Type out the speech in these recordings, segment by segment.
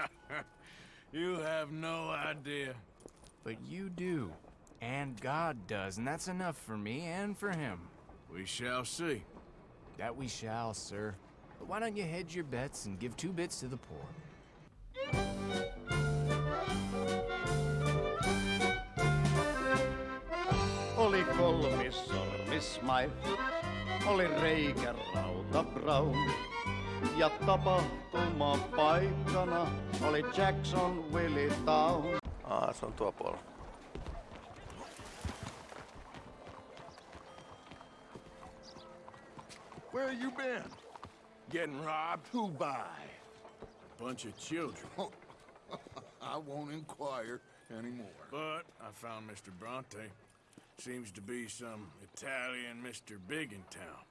you have no idea. But you do. And God does, and that's enough for me and for him. We shall see. That we shall, sir. But why don't you hedge your bets and give two bits to the poor? Oli kolmis sormismaissa, oli reikä rauta Brown. Ja tapahtuma paikkana oli Jackson Willie Town. Aa, se on tuo puolella. Where you been? Getting robbed? Who by? A bunch of children. Oh, I won't inquire anymore. But I found Mr. Bronte. Seems to be some Italian Mr. Big in town.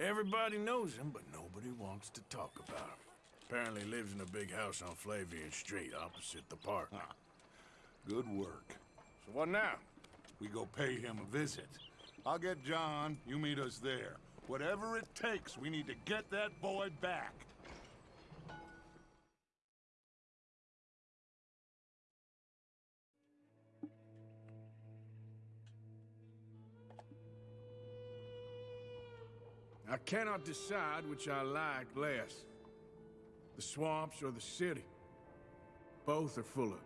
Everybody knows him, but nobody wants to talk about him. Apparently lives in a big house on Flavian Street, opposite the park. Huh. Good work. So what now? We go pay him a visit. I'll get John, you meet us there. Whatever it takes, we need to get that boy back. I cannot decide which I like less. The swamps or the city. Both are full of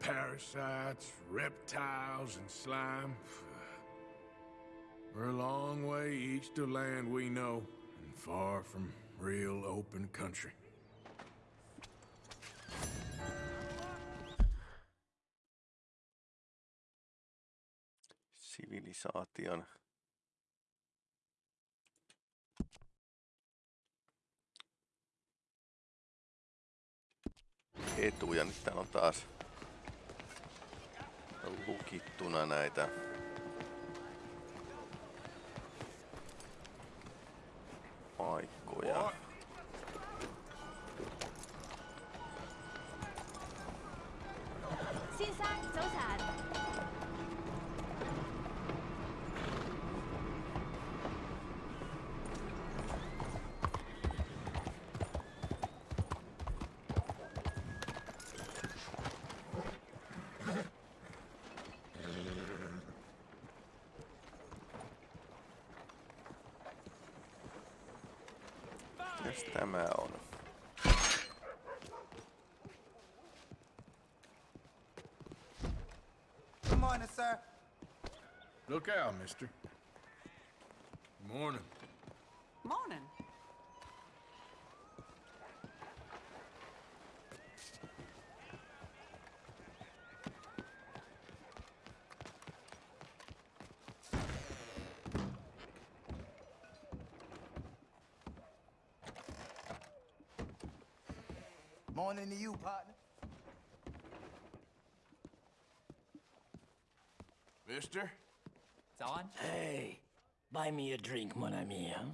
parasites, reptiles, and slime. We're a long way east of land we know, and far from real open country. Sivilisaation. Etuja, nyt täällä on taas lukittuna näitä paikkoja. What? Look out, mister. Morning. Morning. Morning to you, partner. Mister? It's on. Hey, buy me a drink, mon ami, huh?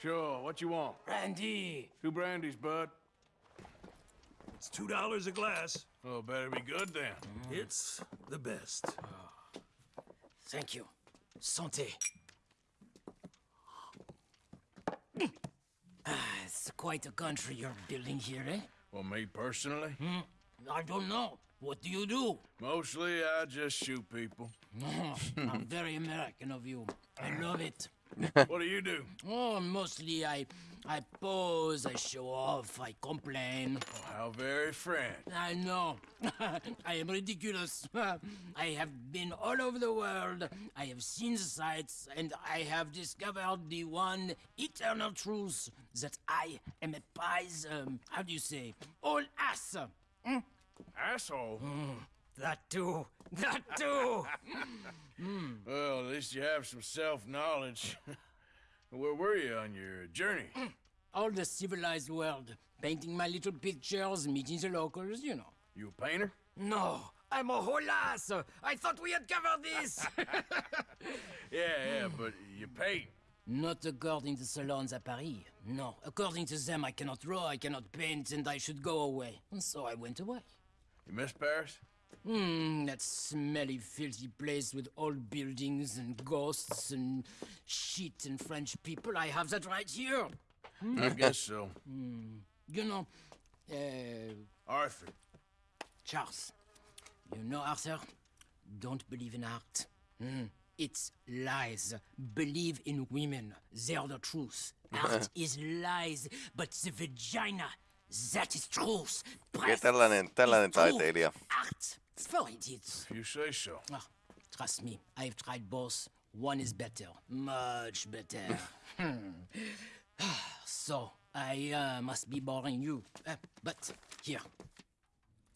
Sure, what you want? Brandy. Two brandies, bud. It's two dollars a glass. Oh, better be good then. It's the best. Thank you. Santé. Ah, it's quite a country you're building here, eh? Well, me personally? Hmm? I don't know. What do you do? Mostly, I just shoot people. Oh, I'm very American of you. I love it. what do you do? Oh, mostly I, I pose, I show off, I complain. Oh, how very French. I know. I am ridiculous. I have been all over the world. I have seen the sights, and I have discovered the one eternal truth that I am a pies. Um, how do you say? All ass. Hmm? Asshole. That too. That too. Well, at least you have some self-knowledge. Where were you on your journey? all the civilized world, painting my little pictures, meeting the locals, you know. You a painter? No, I'm a whole ass. I thought we had covered this. Yeah, yeah, but you paint. Not according to salons at Paris. No, according to them, I cannot draw, I cannot paint, and I should go away. And so I went away. You miss Paris? Hmm, that smelly, filthy place with old buildings and ghosts and shit and French people. I have that right here. I guess so. You know, Uh, Arthur. Charles. You know, Arthur, don't believe in art. Hmm. It's lies. Believe in women. They're the truth. Art is lies, but the vagina, that is truth. Breasts tällainen- tällainen is truth. taiteilija. Art, for idiots. You say so. Ah, trust me, I've tried both. One is better, much better. So, I uh, must be boring you. Uh, but here,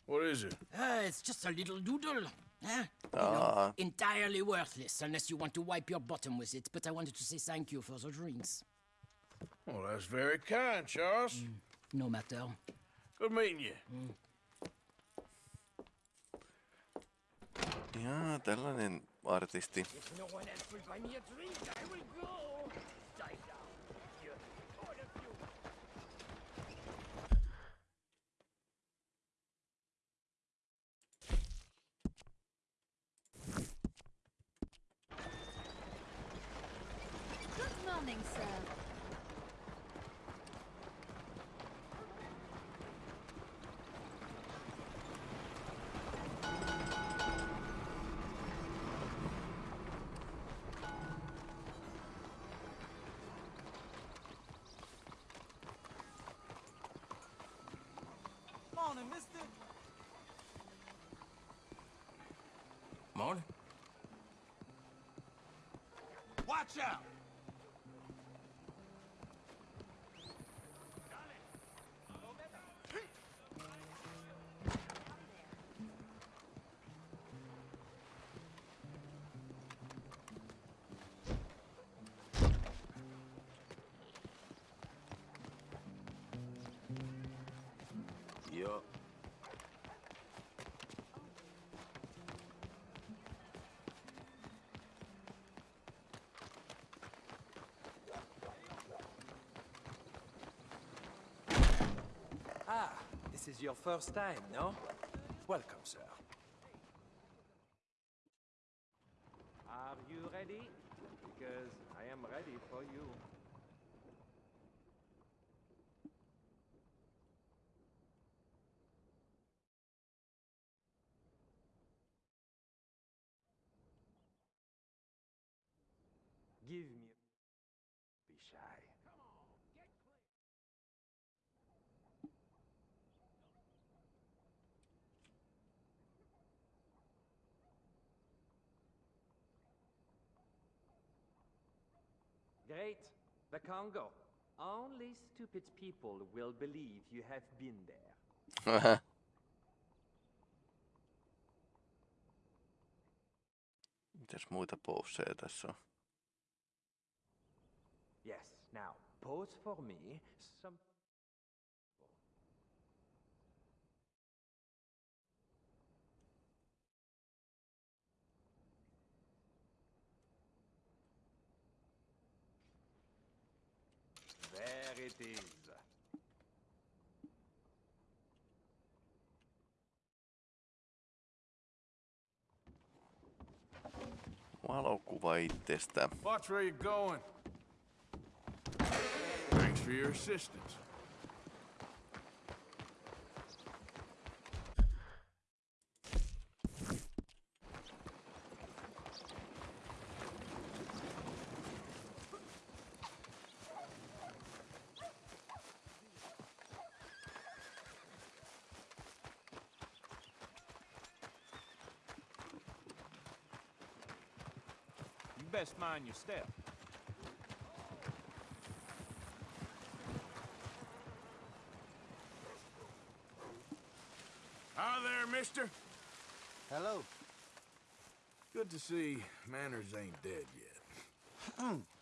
What is it? uh, it's just a little doodle. Huh? You know, entirely worthless unless you want to wipe your bottom with it. But I wanted to say thank you for the drinks. Well, that's very kind, Charles. No matter. Good meeting you. Mm. Jaa, tällainen artisti. If no one else will buy me a drink, I will go. Die down. You, all of you. Good morning, sir. Morning, mister. Morning. Watch out! This is your first time, no? Welcome, sir. Are you ready? Because I am ready for you. Give me. Be shy. Great. The Congo. Only stupid people will believe you have been there. Mitäs muita pousseja tässä on? Yes. Now, pose for me. Some. There it is. Valokuva itsestä. Watch where you're going. Thanks for your assistance. Best mind your step. Hi there, mister. Hello. Good to see manners ain't dead yet.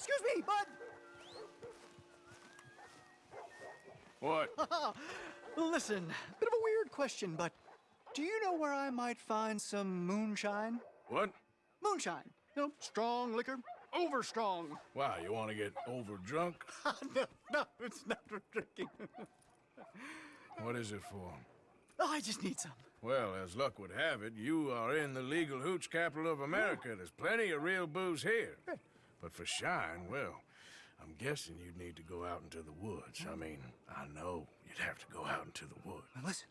excuse me, bud. What? Listen, bit of a weird question, but do you know where I might find some moonshine? What? Moonshine. You know, strong liquor, over strong. Wow, you want to get over drunk? no, no, it's not for drinking. What is it for? oh, I just need some. Well, as luck would have it, you are in the legal hooch capital of America. There's plenty of real booze here. But for shine, well, I'm guessing you'd need to go out into the woods. I mean, I know you'd have to go out into the woods. Now listen,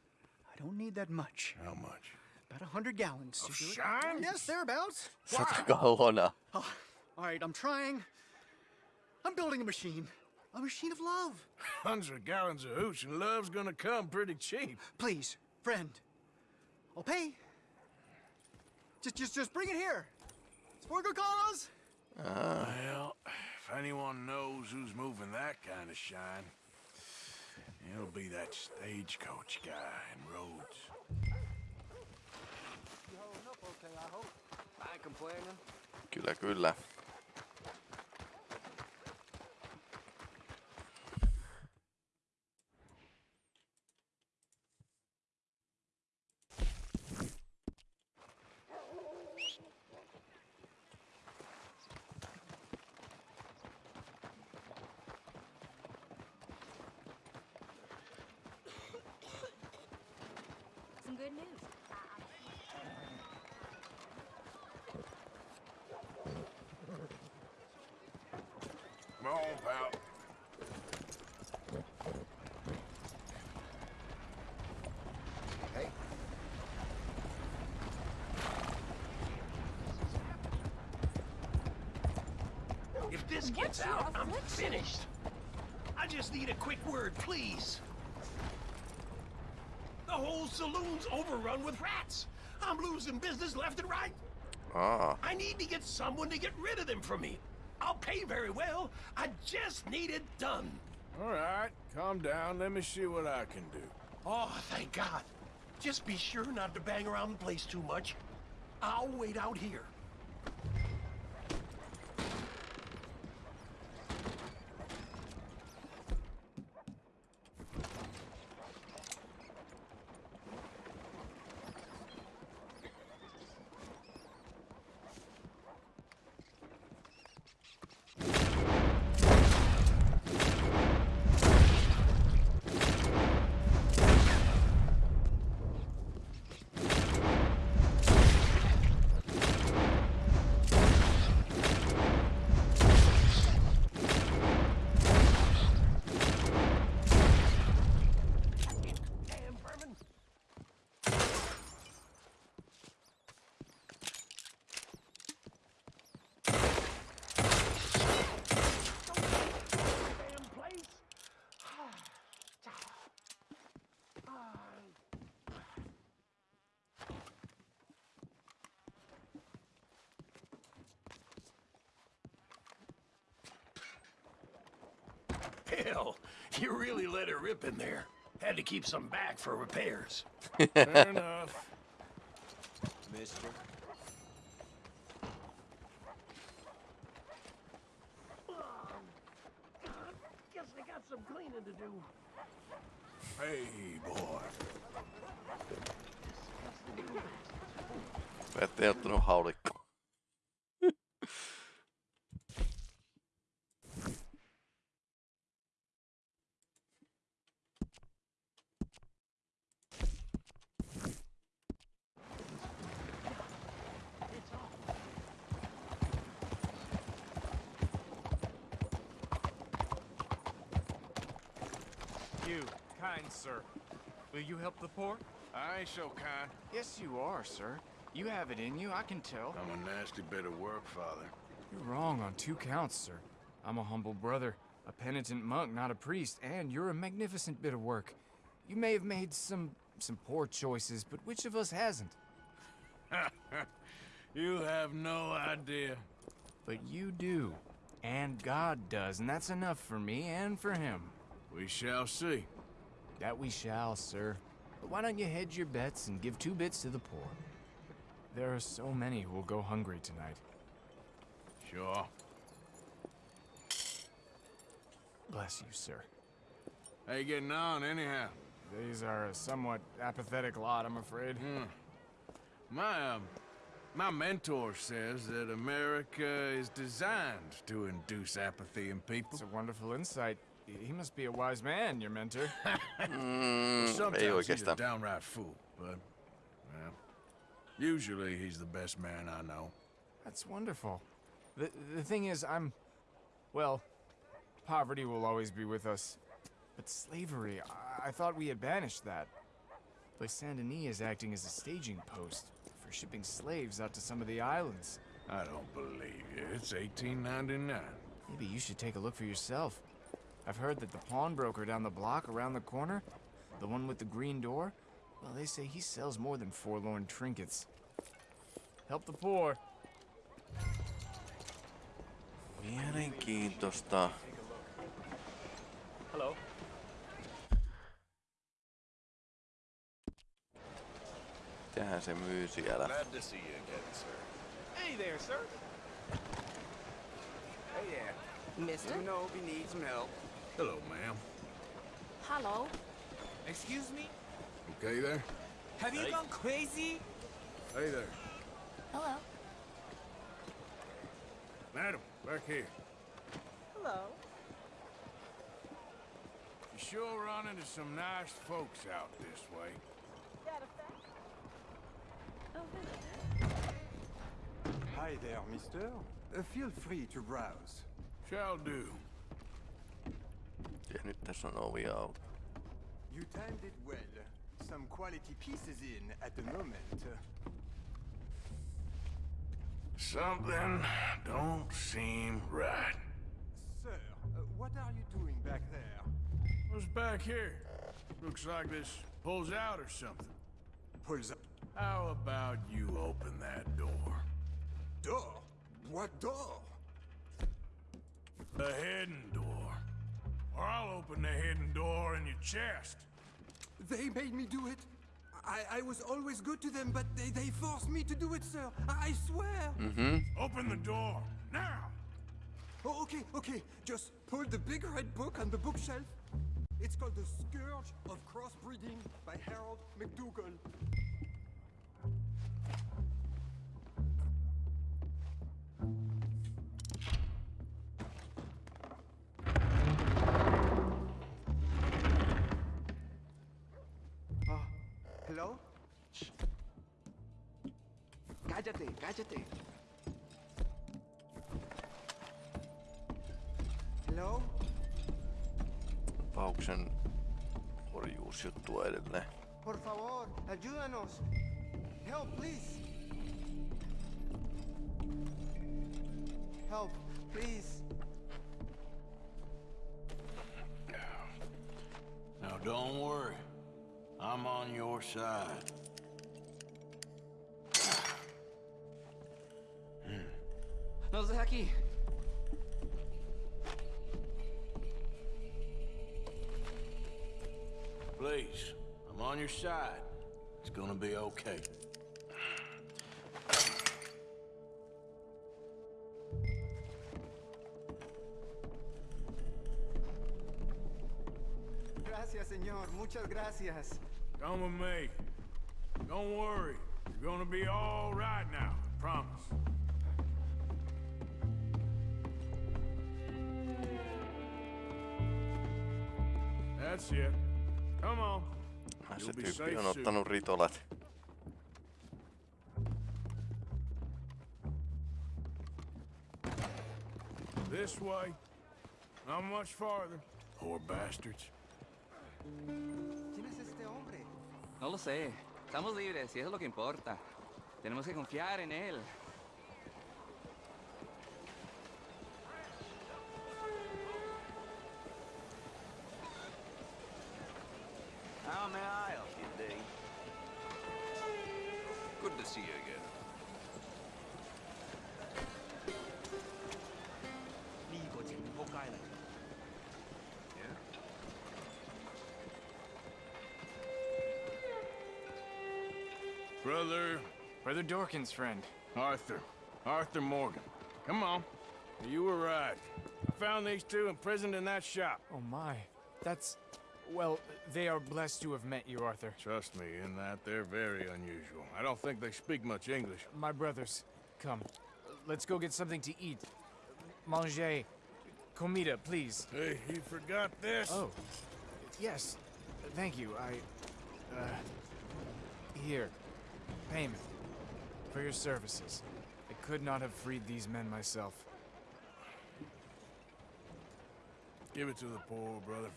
I don't need that much. How much? About a hundred gallons to Of do it. shine? Yes, thereabouts. 100 gallona. Oh, all right, I'm trying. I'm building a machine. A machine of love. Hundred gallons of hooch and love's gonna come pretty cheap. Please, friend. I'll pay. Just, just, just bring it here. It's for a good cause. Well, if anyone knows who's moving that kind of shine, it'll be that stagecoach guy in Rhodes. I ain't complaining. Kyllä, kyllä. On, pal. If this gets What's out, I'm finished. I just need a quick word, please. The whole saloon's overrun with rats. I'm losing business left and right. Aa, I need to get someone to get rid of them for me. Pay very well. I just need it done. All right, calm down. Let me see what I can do. Oh, thank God. Just be sure not to bang around the place too much. I'll wait out here. Damn vermin. Damn place. Hell, you really let it rip in there. Had to keep some back for repairs. Fair enough. Mister. Guess I got some cleaning to do. Hey, boy. mä ettei ottanut haulikko. You, kind sir. Will you help the poor? I ain't so kind. Yes, you are, sir. You have it in you, I can tell. I'm a nasty bit of work, Father. You're wrong on two counts, sir. I'm a humble brother, a penitent monk, not a priest, and you're a magnificent bit of work. You may have made some some poor choices, but which of us hasn't? You have no idea. But you do. And God does, and that's enough for me and for him. We shall see. That we shall, sir. But why don't you hedge your bets and give two bits to the poor? There are so many who will go hungry tonight. Sure. Bless you, sir. How you getting on, anyhow? These are a somewhat apathetic lot, I'm afraid. My, um, my mentor says that America is designed to induce apathy in people. It's a wonderful insight. He must be a wise man, your mentor. Mm, ei Sometimes he's a downright fool, but, well, usually he's the best man I know. That's wonderful. The, the thing is, I'm. Well, poverty will always be with us. But slavery, I, I thought we had banished that. But Saint Denis is acting as a staging post for shipping slaves out to some of the islands. I don't believe you. It's 1899. Maybe you should take a look for yourself. I've heard that the pawnbroker down the block around the corner, the one with the green door, well, they say he sells more than forlorn trinkets. Help the poor. Mielenkiintoista. Hello. Mitähän se myy siellä? Glad to see you again, sir. Hey there, sir. Hey there. Mister? You know if you need some help. Hello, ma'am. Hello. Excuse me? Okay there? Have you gone crazy? Hey there. Hello. Madam, back here. Hello. You sure run into some nice folks out this way. Hi there, mister. Uh, feel free to browse. Shall do. Ja nyt tässä on ovi auki. You timed it well. Some quality pieces in at the moment. Something don't seem right. Sir, uh, what are you doing back there? What's back here? Looks like this pulls out or something. Pulls up. How about you open that door? Door? What door? The hidden door. Or I'll open the hidden door in your chest. They made me do it. I, I was always good to them, but they, they forced me to do it, sir. I, I swear. Mm-hmm. Open the door, now! Oh, okay, okay. Just pull the big red book on the bookshelf. It's called The Scourge of Crossbreeding by Harold McDougall. Cállate, cállate. Hello? Pauksen orjuusjuttua edelleen. Por favor, ayúdanos. Help, please. Help, please. Now don't worry. I'm on your side. Nos. Please, I'm on your side. It's gonna be okay. Gracias, señor. Muchas gracias. Come with me. Don't worry. You're gonna be all right now. That's it. Come on. Ah, You'll be tyyppi safe on soon. ottanut ritolat. This way. Not much farther. Poor bastards. ¿Quién es este hombre? No lo sé. Estamos libres y eso es lo que importa. Tenemos que confiar en él. To see you again. Yeah? Brother. Brother Dorkin's friend. Arthur. Arthur Morgan. Come on. You were right. I found these two imprisoned in that shop. Oh my. That's. Well, they are blessed to have met you, Arthur. Trust me, in that they're very unusual. I don't think they speak much English. My brothers, come. Let's go get something to eat. Manger. Comida, please. Hey, you forgot this? Oh. Yes. Thank you. I. Uh. Here. Payment. For your services. I could not have freed these men myself. Give it to the poor, brother.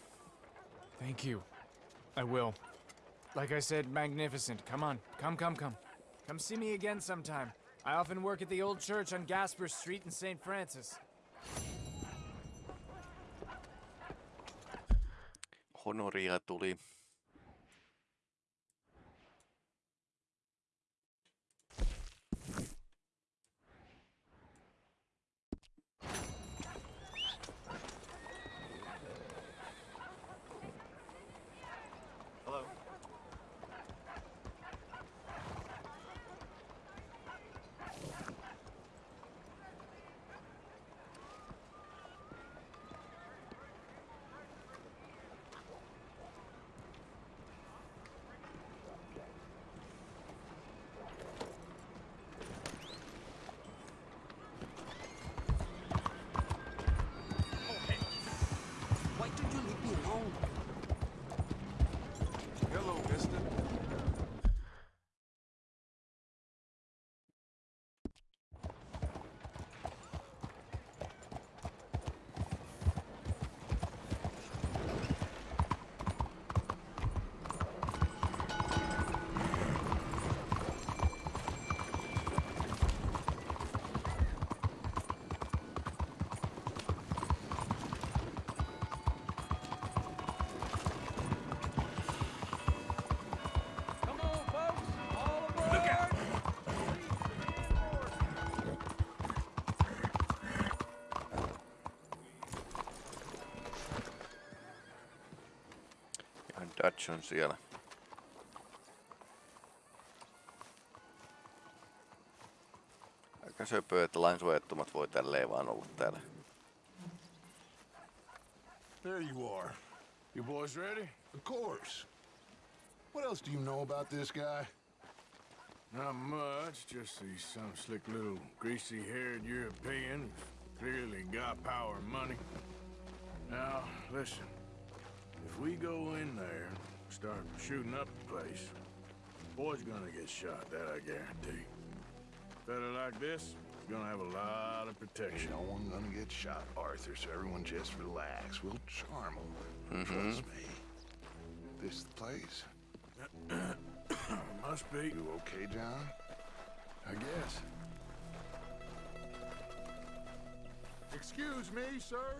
Thank you. I will. Like I said, magnificent. Come on. Come, come, come. Come see me again sometime. I often work at the old church on Gasper Street in St. Francis. Honoria tuli. On siellä. Aika söpöä, että lainsuojattomat voi tälleen vaan olla täällä. There you are. You boys ready? Of course. What else do you know about this guy? Not much, just he's some slick little greasy-haired European clearly got power and money. Now, listen. If we go in there start shooting up the place, boy's gonna get shot, that I guarantee. Fella like this is gonna have a lot of protection. No one gonna get shot, Arthur, so everyone just relax. We'll charm them. Mhm. Trust me. This the place? Must be. You okay, John? I guess. Excuse me, sir.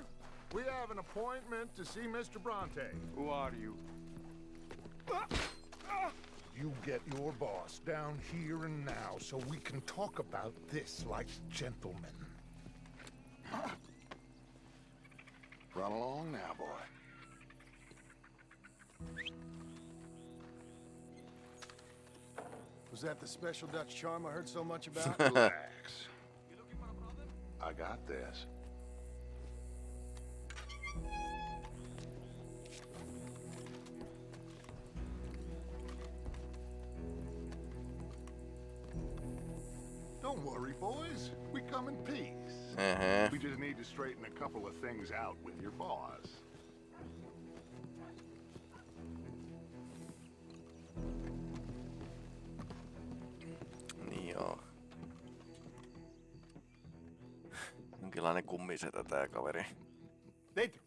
We have an appointment to see Mr. Bronte. Who are you? You get your boss down here and now so we can talk about this like gentlemen. Run along now, boy. Was that the special Dutch charm I heard so much about? Relax. I got this. Boys. We come in peace. Uh-huh. We just need to straighten a couple of things out with your boss. Niin joo. Jonkinlainen kummisetä tää kaveri. Dentro.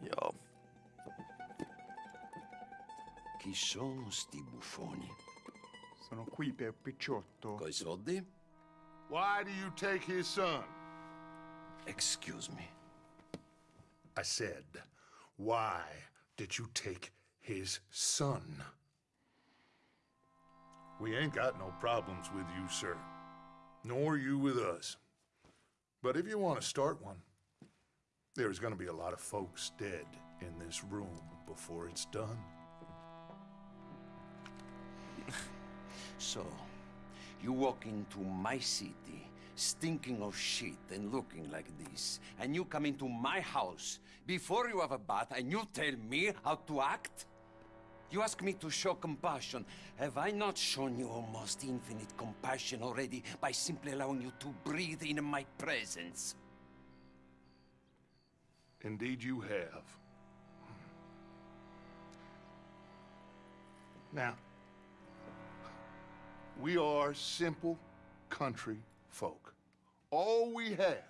Joo. Chi sono sti buffoni? Sono qui per Picciotto. Coi soldi? Why do you take his son? Excuse me. I said, why did you take his son? We ain't got no problems with you, sir. Nor you with us. But if you want to start one, there's gonna be a lot of folks dead in this room before it's done. So, you walk into my city stinking of shit and looking like this, and you come into my house before you have a bath and you tell me how to act? You ask me to show compassion. Have I not shown you almost infinite compassion already by simply allowing you to breathe in my presence? Indeed, you have. Now, we are simple country folk. All we have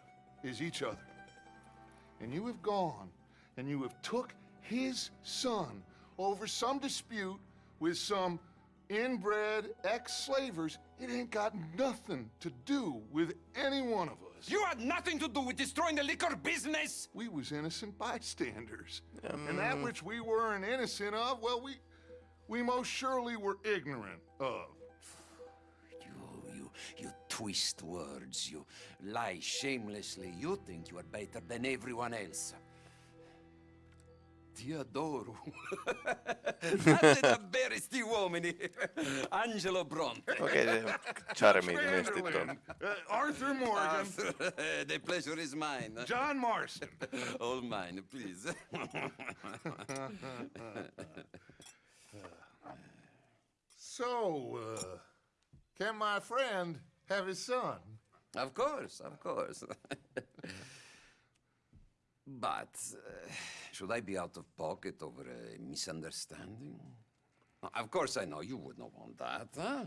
is each other. And you have gone and you have took his son over some dispute with some inbred ex-slavers. It ain't got nothing to do with any one of us. You had nothing to do with destroying the liquor business! We was innocent bystanders. And that mm. which we weren't innocent of, well, we we most surely were ignorant of. You, you, you twist words. You lie shamelessly. You think you are better than everyone else. Ti adoro. Guarda davvero sti uomini. Angelo Bronte. Okei, se charmi ilmeisesti tuon. Uh, Arthur Morgan, Arthur, the pleasure is mine. John Marston. All mine, please. So, uh, can my friend have his son? Of course, of course. but uh, should I be out of pocket over a misunderstanding? Of course, I know you would not want that, huh?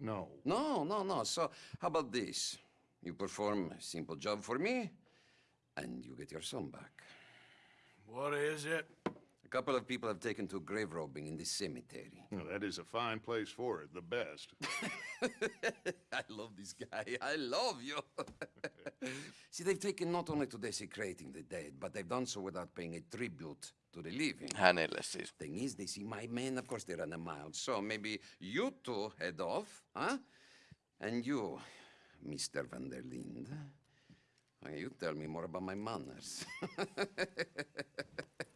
no. No, no, no. So, how about this? You perform a simple job for me, and you get your son back. What is it? A couple of people have taken to grave robbing in this cemetery. Well, that is a fine place for it, the best. I love this guy. I love you. See, they've taken not only to desecrating the dead, but they've done so without paying a tribute to the living. Ah, Hänelle siis. Thing is, they see my men, of course, they run a mile. So maybe you two head off, huh? And you, Mr. van der Linde, you tell me more about my manners.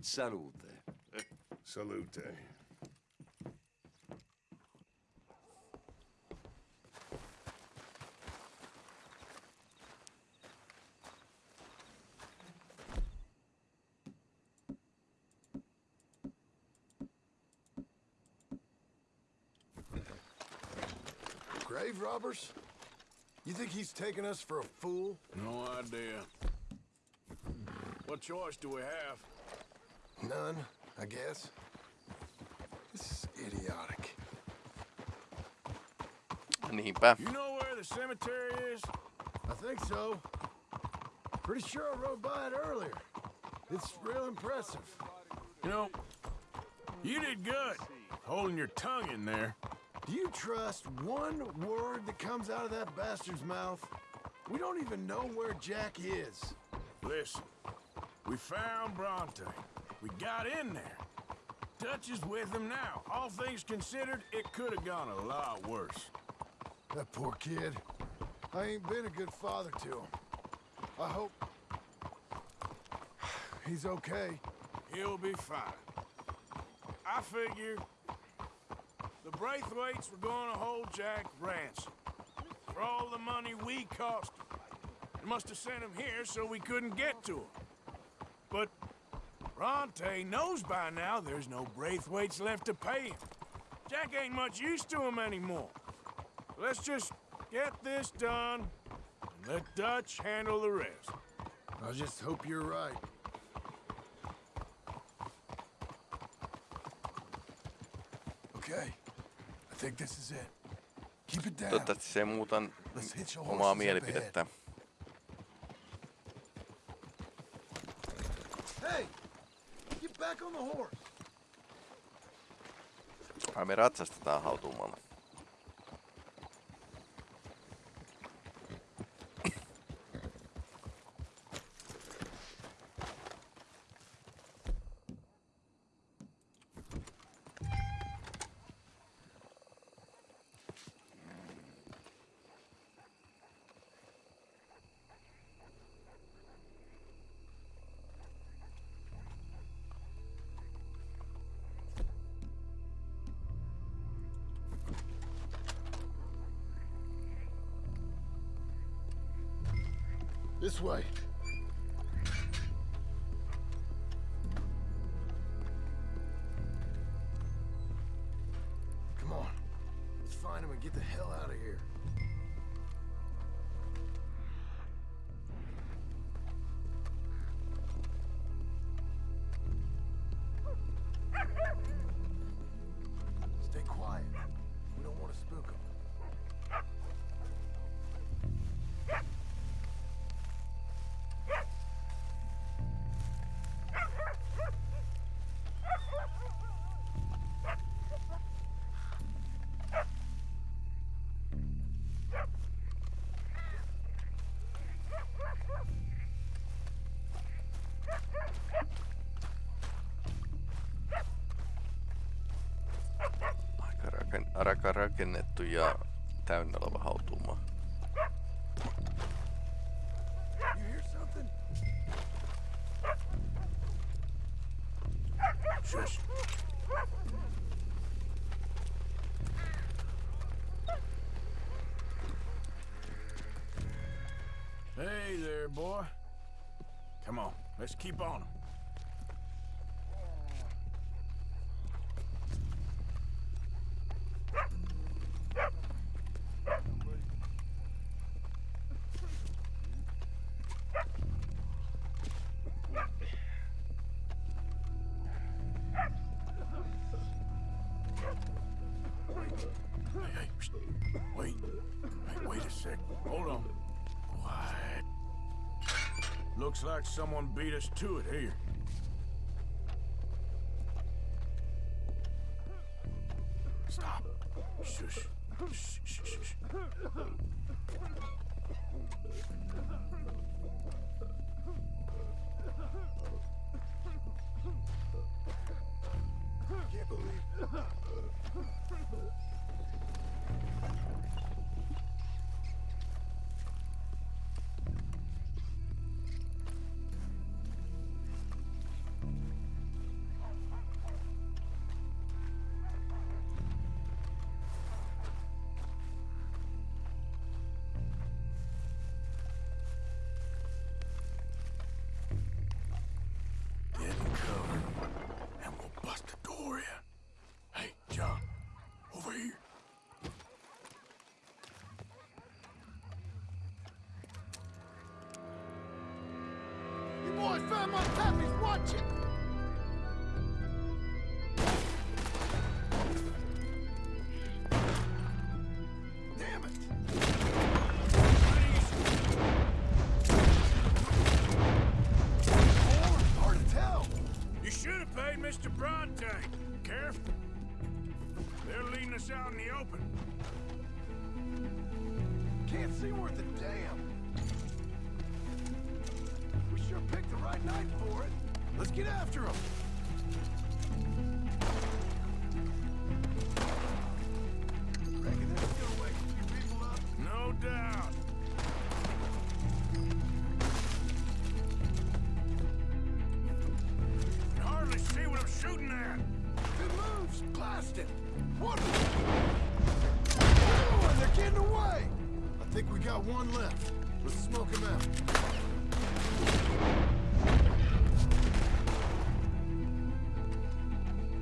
Salute. Salute. Grave robbers? You think he's taking us for a fool? No idea. What choice do we have? None, I guess. This is idiotic. Niinpä. You know where the cemetery is? I think so. Pretty sure I rode by it earlier. It's real impressive. You know, you did good holding your tongue in there. Do you trust one word that comes out of that bastard's mouth? We don't even know where Jack is. Listen, we found Bronte. We got in there. Dutch is with him now. All things considered, it could have gone a lot worse. That poor kid. I ain't been a good father to him. I hope... He's okay. He'll be fine. I figure the Braithwaites were going to hold Jack ransom for all the money we cost him. They must have sent him here so we couldn't get to him. But Bronte knows by now there's no Braithwaites left to pay him. Jack ain't much use to him anymore. Let's just get this done and let Dutch handle the rest. I just hope you're right. Okay. I think this is it. Keep it down. Toivottavasti se ei muutan Let's hitch your omaa horses up mielipidettä. Hey! Ai me ratsastetaan hautuumalla. This way. Rakennettu ja täynnä oleva hautuumaa. You hear something? Shush. Hey there, boy. Come on, let's keep on Looks like someone beat us to it here. One. Oh, they're getting away. I think we got one left. Let's smoke him out.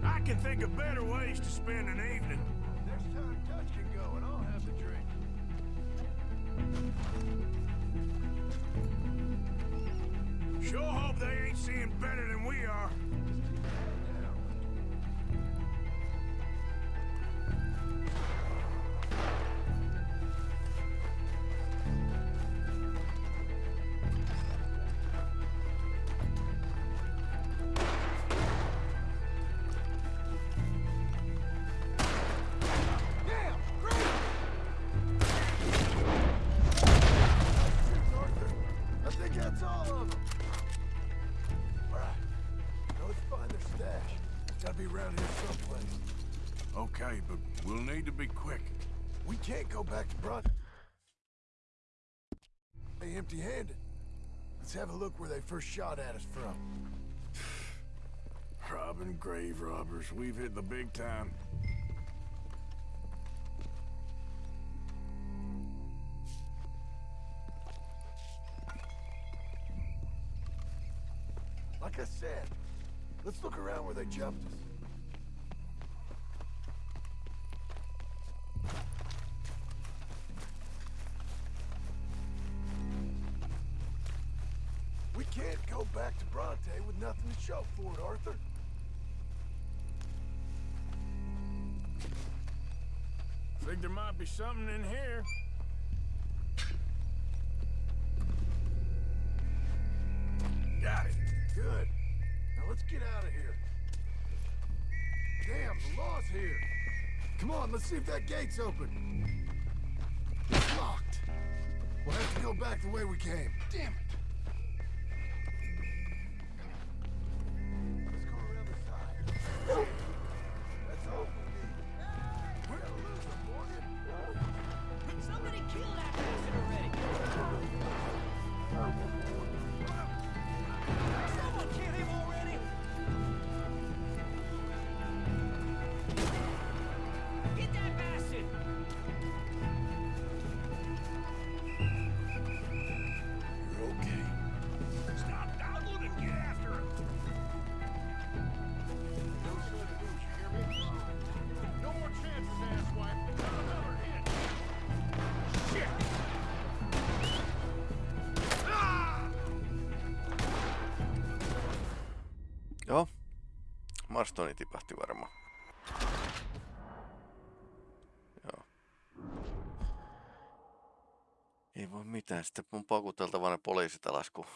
I can think of better ways to spend an evening. Next time Dutch can go, and I'll have the drink. Sure hope they ain't seeing better than we are. Can't go back to Brunt. Hey, empty-handed. Let's have a look where they first shot at us from. Robbing grave robbers. We've hit the big time. Like I said, let's look around where they jumped us. We can't go back to Bronte with nothing to show for it, Arthur. Think there might be something in here. Got it. Good. Now let's get out of here. Damn, the law's here. Come on, let's see if that gate's open. It's locked. We'll have to go back the way we came. Damn it. Marstoni tipahti varmaan. Joo. Ei voi mitään, sitten mun pakuteltava ne poliisit alas, kun...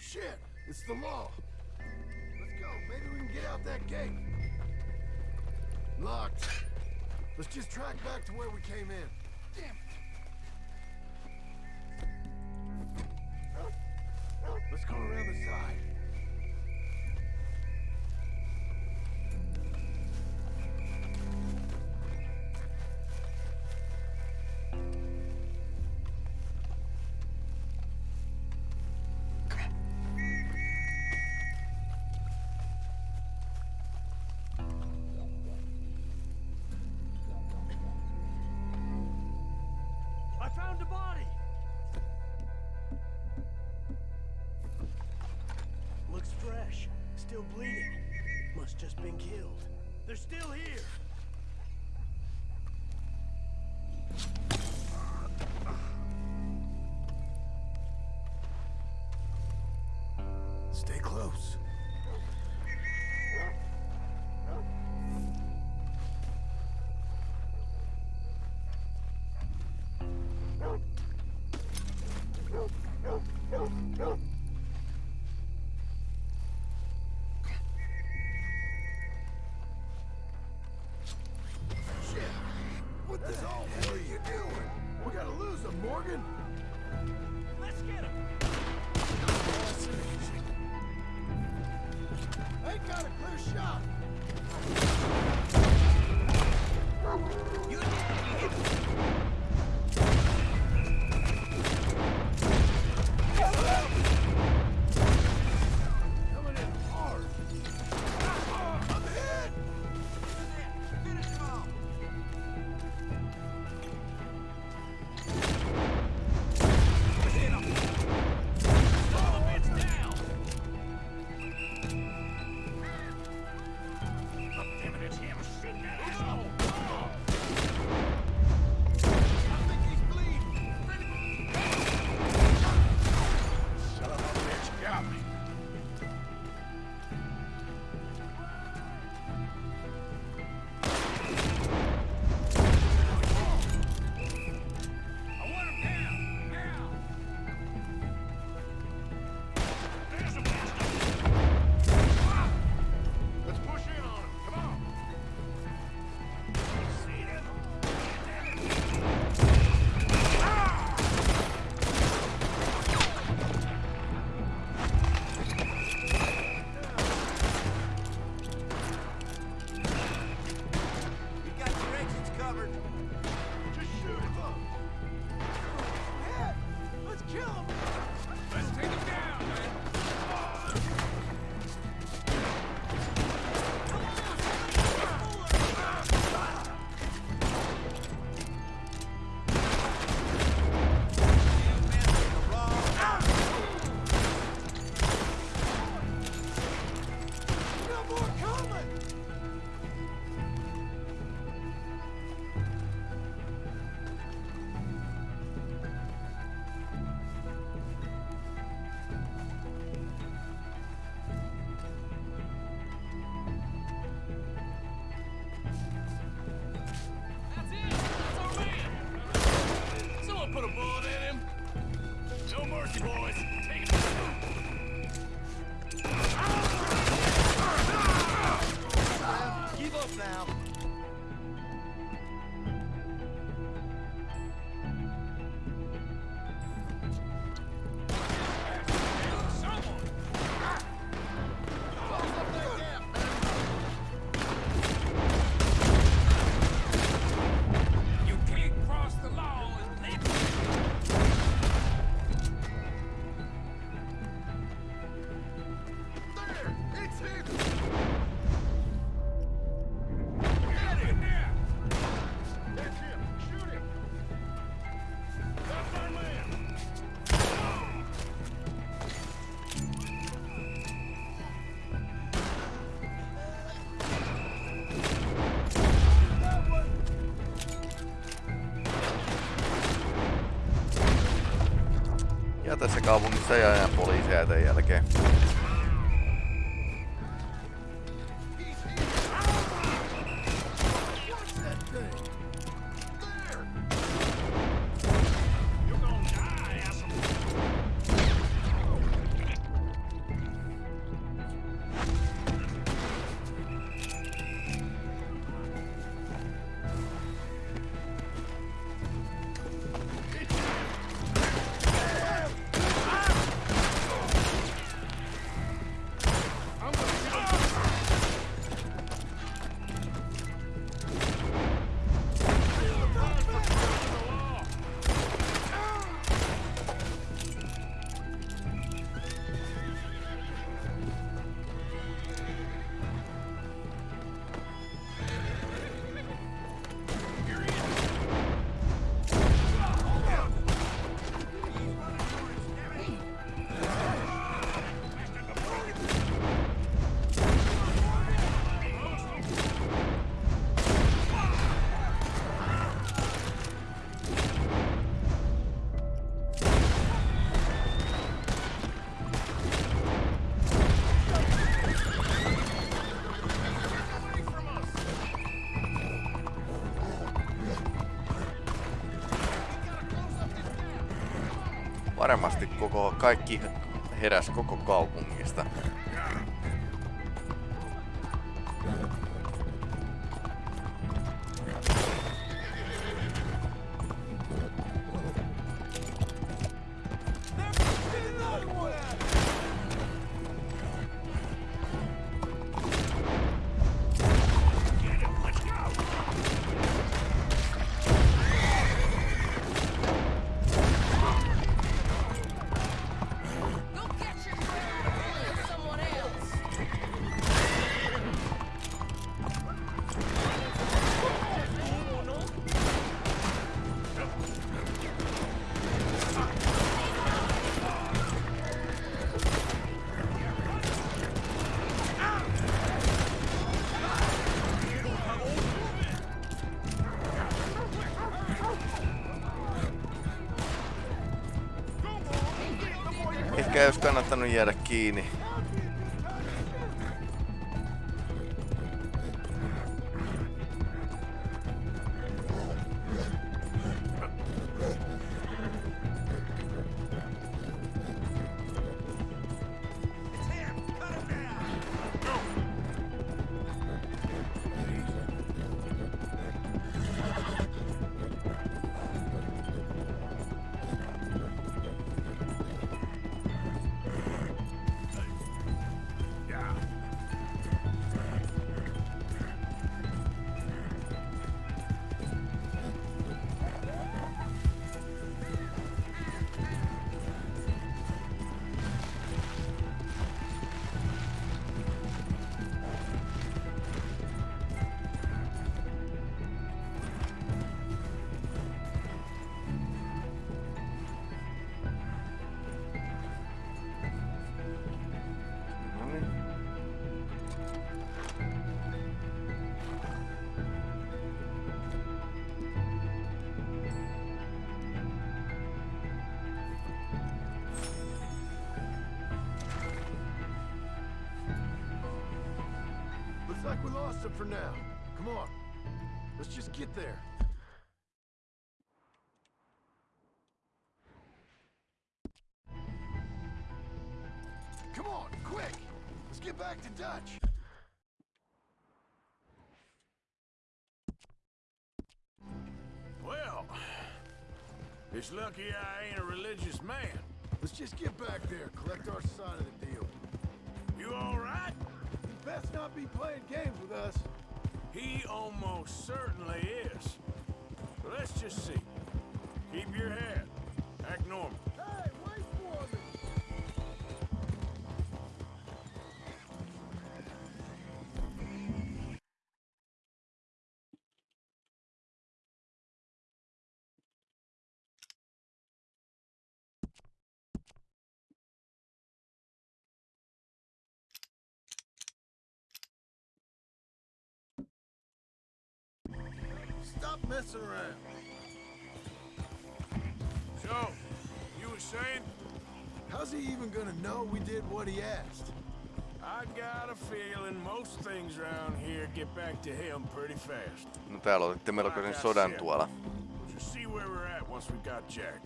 Shit! It's the law! Let's go. Maybe we can get out that gate. Locked. Let's just track back to where we came in. Damn it. Let's go around the side. Still bleeding. Must just been killed. They're still here! Tässä kaupungissa ja aina poliiseja tämän jälkeen. koko, kaikki heräs koko kaupungista. ehkä ei olisi kannattanut jäädä kiinni. Get back to Dutch. Well, it's lucky I ain't a religious man. Let's just get back there, collect our side of the deal. You all right? He'd best not be playing games with us. He almost certainly is. Let's just see. Keep your head. Act normal. Stop messing around. So, you were saying? How's he even gonna know we did what he asked? I got a feeling most things around here get back to him pretty fast. No täällä otitte melkoisen sodan tuolla. We'll just see where we're at once we got Jack.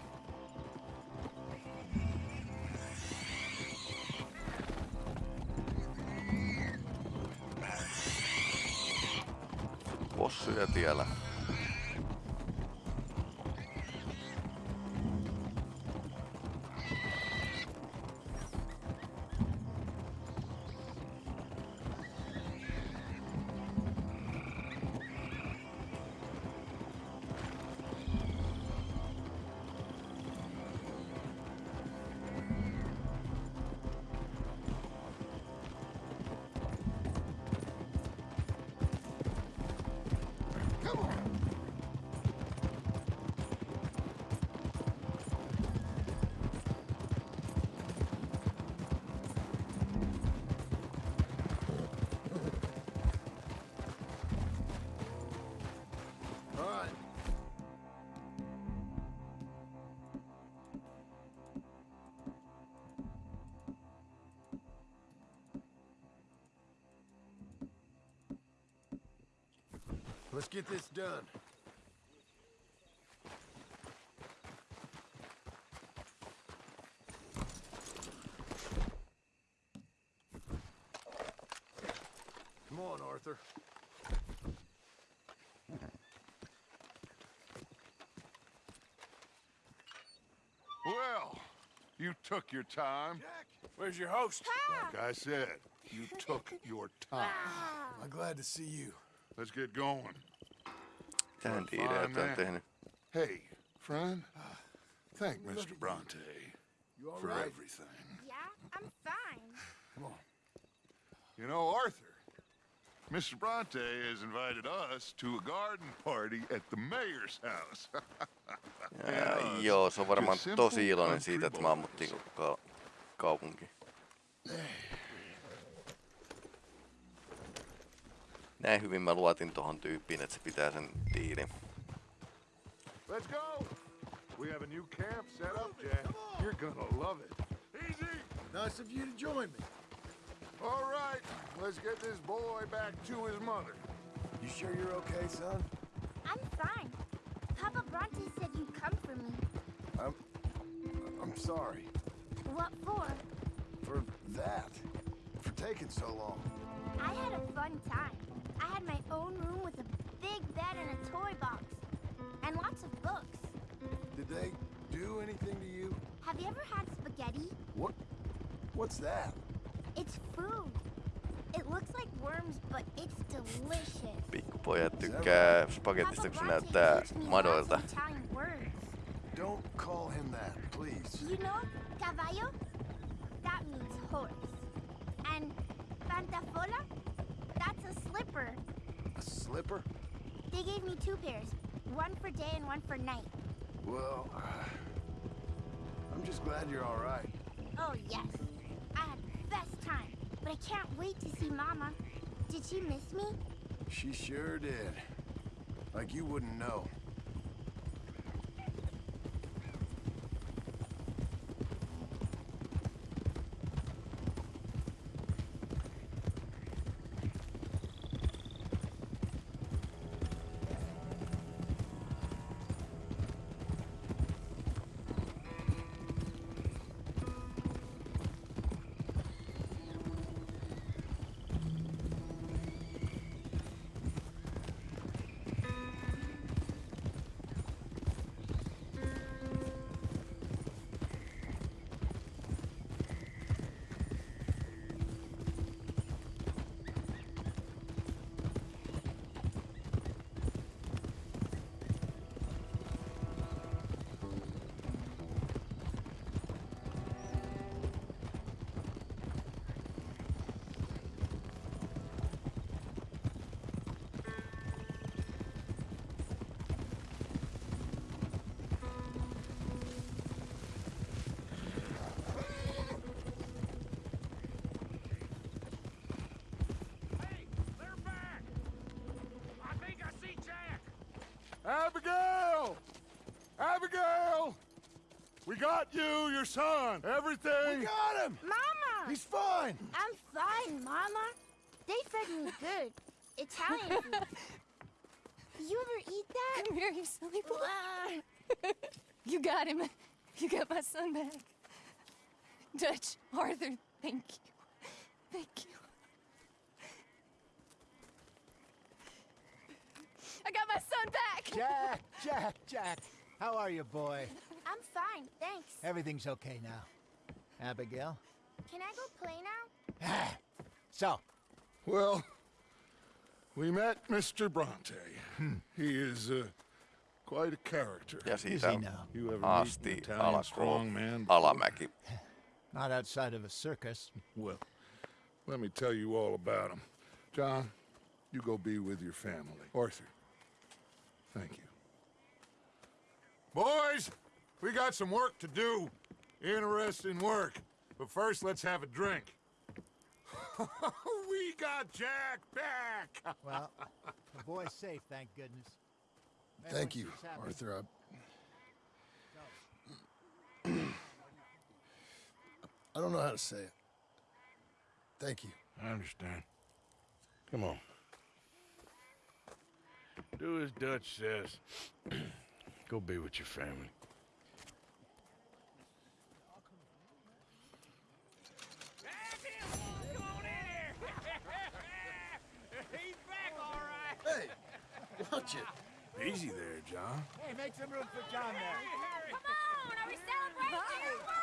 Possuja eh, tiellä. Let's get this done. Come on, Arthur. Well, you took your time. Where's your host? Like I said, you took your time. I'm glad to see you. Let's get going. Tähän Fine diileet on Hey, friend. Thank Mr. Bronte You for right? everything. Yeah, I'm fine. Come on. You know, Arthur, Mr. Bronte has invited us to a garden party at the mayor's house. Ja, joo, se on varmaan tosi iloinen siitä, että mä ammuttiin koko ka- kaupunki. Hyvin mä luotin tohon tyyppiin, että se pitää sen diilin. Let's go. We have a new camp set up, Jack. You're gonna love it. Easy. Nice of you to join me. All right, let's get this boy back to his mother. You sure you're okay, son? I'm fine. Papa Bronte said you'd come for me. I'm... I'm sorry. What for? For that. For taking so long. I had a fun time. I had my own room with a big bed and a toy box. And lots of books. Did they do anything to you? Have you ever had spaghetti? What? What's that? It's food. It looks like worms, but it's delicious. Pikkupojat tykkää spagettista, kun se näyttää madoilta. Italian words. Don't call him that, please. You know, caballo? That means horse. And pantafola? That's a slipper. A slipper? They gave me two pairs. One for day and one for night. Well, uh, I'm just glad you're all right. Oh, yes. I had the best time. But I can't wait to see Mama. Did she miss me? She sure did. Like you wouldn't know. Abigail! Abigail! We got you, your son, everything! We got him! Mama! He's fine! I'm fine, Mama. They fed me good. Italian food. you ever eat that? Come here, you silly boy. you got him. You got my son back. Dutch, Arthur, thank you. Thank you. I got my son back! Jack, Jack, Jack. How are you, boy? I'm fine, thanks. Everything's okay now. Abigail? Can I go play now? So, Well, we met Mr. Bronte. He is uh, quite a character. Ja siitä You ever meet an asti Italian alkoi strongman? alamäki. not outside of a circus. Well, let me tell you all about him. John, you go be with your family. Arthur, thank you. Boys, we got some work to do. Interesting work. But first, let's have a drink. we got Jack back! Well, the boy's safe, thank goodness. Thank you, Everyone seems happy. Arthur. I... I don't know how to say it. Thank you. I understand. Come on. Do as Dutch says. Go be with your family. He's back, all right. Hey, watch it. Easy there, John. Hey, make some room for John there. Come on, are we celebrating or what?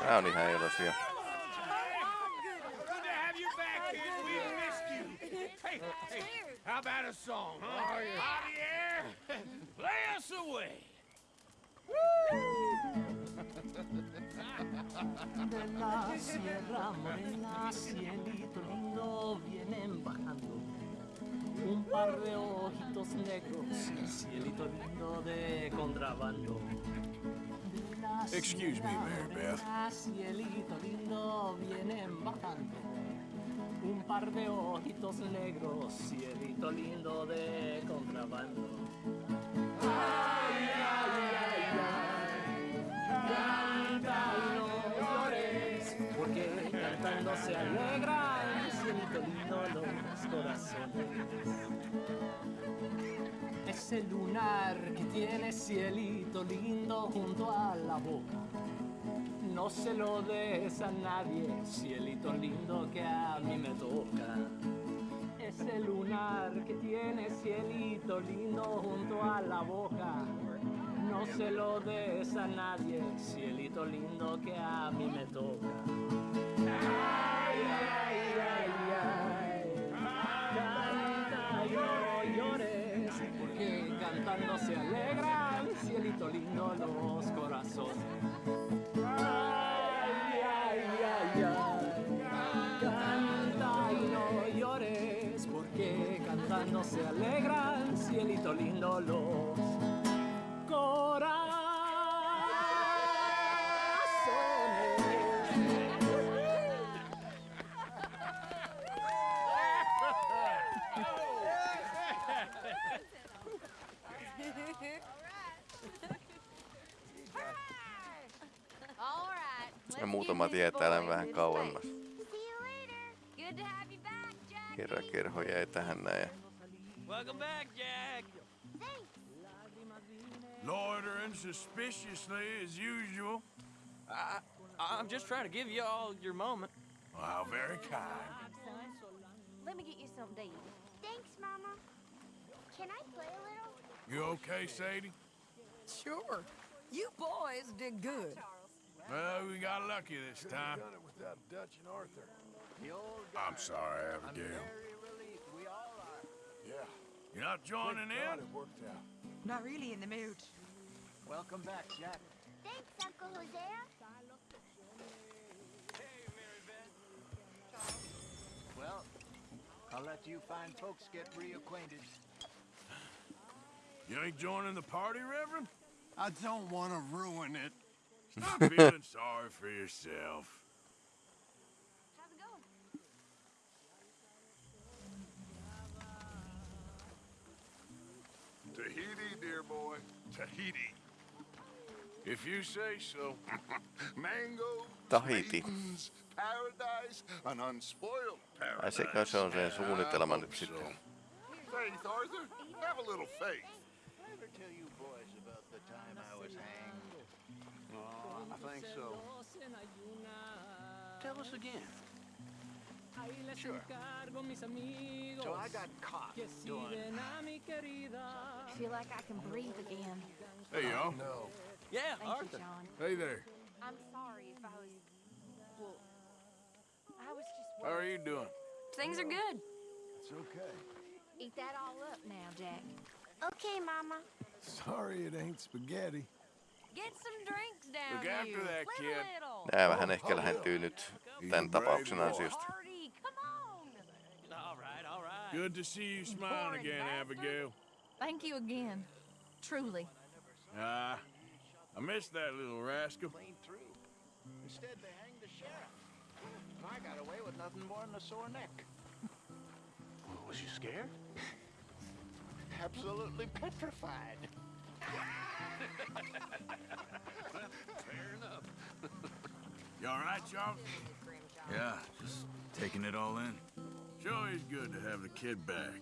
Tää on ihan iloisia. Hey, hey, how about a song? Huh? Javier, play us away. De la sierra morena, cielito lindo, vienen bajando. Un par de ojitos negros, cielito lindo de contrabando. Excuse me, Mary Beth. Cielito lindo, vienen bajando. Un par de ojitos negros, cielito lindo de contrabando. Ay, ay, ay, ay. Canta y no llores, porque cantando se alegran, cielito lindo los corazones. Ese lunar que tiene cielito lindo junto a la boca. No se lo des a nadie, cielito lindo que a mí me toca. Ese lunar que tiene cielito lindo junto a la boca. No se lo des a nadie, cielito lindo que a mí me toca. Ay, ay, ay, ay. Canta y no llores, porque cantando se alegran, cielito lindo los corazones. Cantando se alegran, cielito lindo los corazones. All right. Ja muutama tietää tämän vähän kauemmas. Good to have you back, Jack. Kerran kerho jäi tähän näin. Ja Welcome back, Jack. Loitering suspiciously as usual. I, I'm just trying to give you all your moment. How very kind. Let me get you something to eat. Thanks, Mama. Can I play a little? You okay, Sadie? Sure. You boys did good. Well, we got lucky this time. Done it without Dutch and Arthur. I'm sorry, Abigail. Yeah. You're not joining Thank God in? It worked out. Not really in the mood. Welcome back, Jack. Thanks, Uncle Hosea. Well, I'll let you fine folks get reacquainted. You ain't joining the party, Reverend? I don't want to ruin it. Stop feeling sorry for yourself. How's it going? Tahiti, dear boy. Tahiti. If you say so. Mango, Tahiti. maidens, paradise, an unspoiled Ai paradise. sekö se on sen suunnitelma I nyt hope sitten? so. Faith, Arthur, have a little faith. Ever tell you boys about the time I was hanged? Oh, I think so. Tell us again. Sure. So I got caught doing... I feel like I can breathe again. Hey, y'all. No. Yeah, Thank Arthur. you, John. Hey there. I'm sorry if I was. Well, I was just. How are you doing? Things are good. It's okay. Eat that all up now, Jack. Okay, Mama. Sorry it ain't spaghetti. Get some drinks down Look after you. that kid. little. Nää vähän ehkä oh, lähentyy nyt tämän tapauksen ansiosta. Party, come on. All right, all right. Good to see you smiling again, Abigail. Thank you again. Truly. Ah, I missed that little rascal. Clean through. Instead, they hanged the sheriff. I got away with nothing more than a sore neck. Was you scared? Absolutely petrified. Fair enough. You all right, Charles? Yeah, just taking it all in. Sure is good to have the kid back.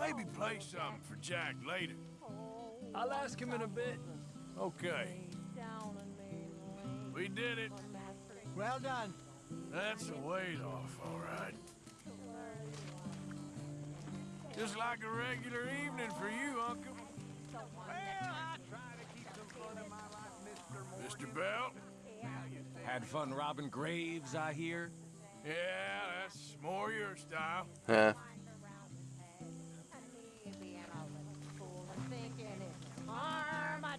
Maybe play something for Jack later. Oh, I'll ask him in a bit. Okay. We did it. Well done. That's a weight off, all right. Just like a regular evening for you, Uncle. Well, I try to keep some fun in my life, Mr. Morgan. Mr. Belt? Had fun robbing graves, I hear. Yeah, that's more your style. Yeah.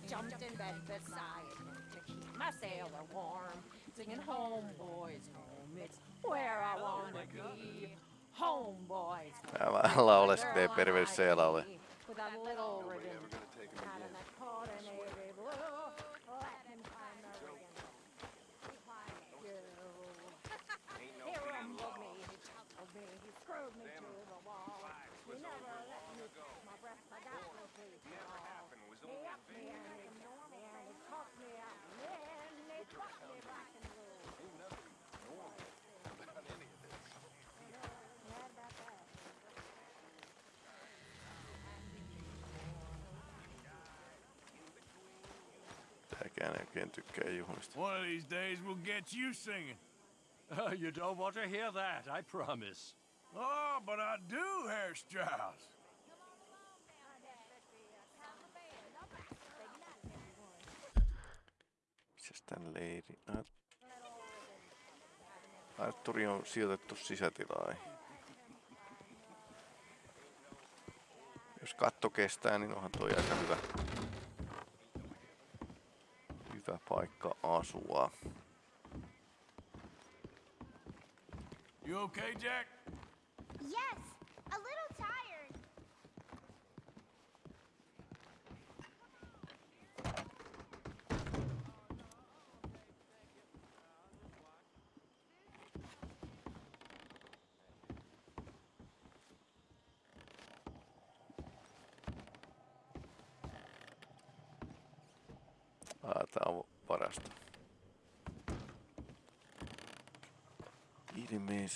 Jumped in bed beside him to keep my sailor warm. Singing home, boys, home, it's where I wanna be. Home, boys, Tää vähän lauleskelee perverse laule. with a little ribbon. Out in the corner, navy blue. Let him find the ribbon. Be quiet, you. He rumbled me, he chuckled me, he screwed me to the wall. He never let me catch my breath, I got no sleep at all. He upped me and he ignored me and he talked me out and then he fucked me black and blue. Mad about that. Tääkään ei oikein tykkää juhlista. One of these days we'll get you singing. Uh, you don't want to hear that, I promise. Oh, but I do, Herr Strauss. Mitäs tän leiri? Ar- Arturi on sijoitettu sisätilaan. Jos katto kestää, niin onhan toi aika hyvä, hyvä paikka asua. You okay, Jack? Yes, a little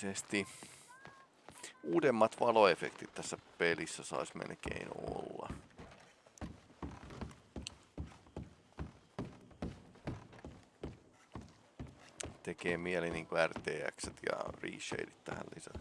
Ilmeisesti uudemmat valoefektit tässä pelissä sais melkein olla. Tekee mieli niinku RTX ja reshadeit tähän lisätä.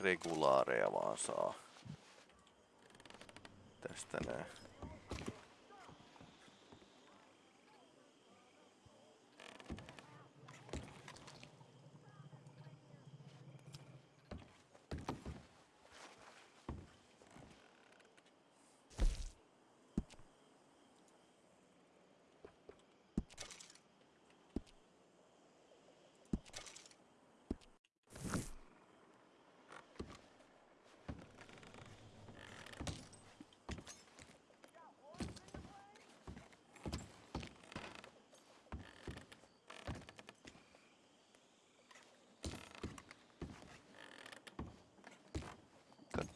Regulaareja vaan saa. Tästä näin.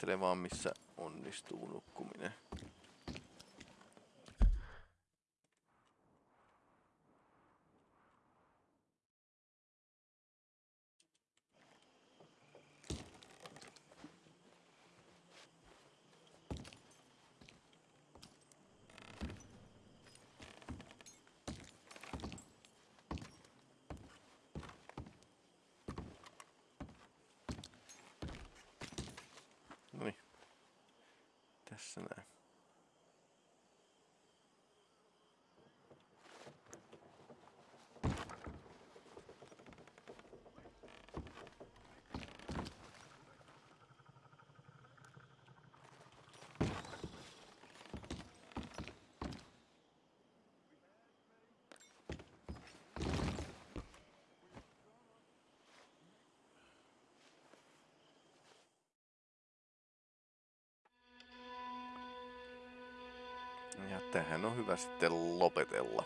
Vaan missä onnistuu nukkuminen. Noniin. Tässä näin. Ja tähän on hyvä sitten lopetella.